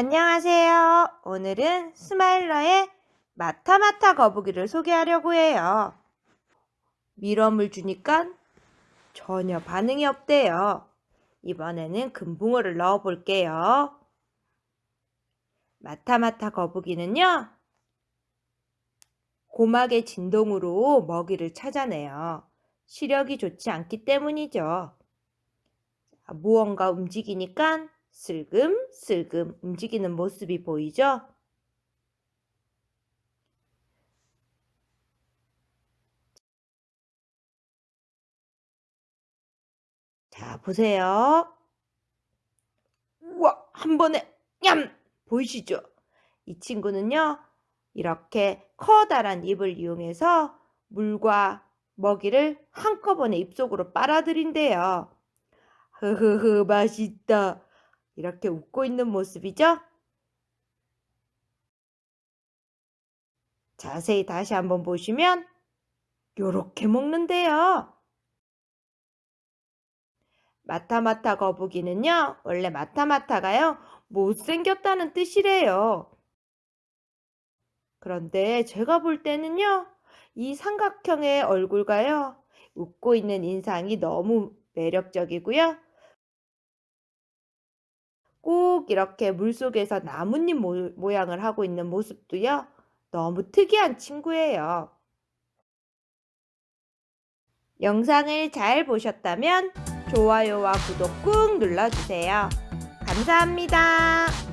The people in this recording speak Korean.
안녕하세요. 오늘은 스마일러의 마타마타 거북이를 소개하려고 해요. 밀웜을 주니까 전혀 반응이 없대요. 이번에는 금붕어를 넣어 볼게요. 마타마타 거북이는요. 고막의 진동으로 먹이를 찾아내요. 시력이 좋지 않기 때문이죠. 무언가 움직이니까 슬금슬금 움직이는 모습이 보이죠? 자, 보세요. 우와, 한 번에 냠! 보이시죠? 이 친구는요. 이렇게 커다란 입을 이용해서 물과 먹이를 한꺼번에 입속으로 빨아들인대요. 흐흐흐 맛있다. 이렇게 웃고 있는 모습이죠? 자세히 다시 한번 보시면 요렇게 먹는데요. 마타마타 거북이는요. 원래 마타마타가요. 못생겼다는 뜻이래요. 그런데 제가 볼 때는요. 이 삼각형의 얼굴과요. 웃고 있는 인상이 너무 매력적이고요. 꼭 이렇게 물속에서 나뭇잎 모 양을 하고 있는 모습도요. 너무 특이한 친구예요. 영상을 잘 보셨다면 좋아요와 구독 꾹 눌러주세요. 감사합니다.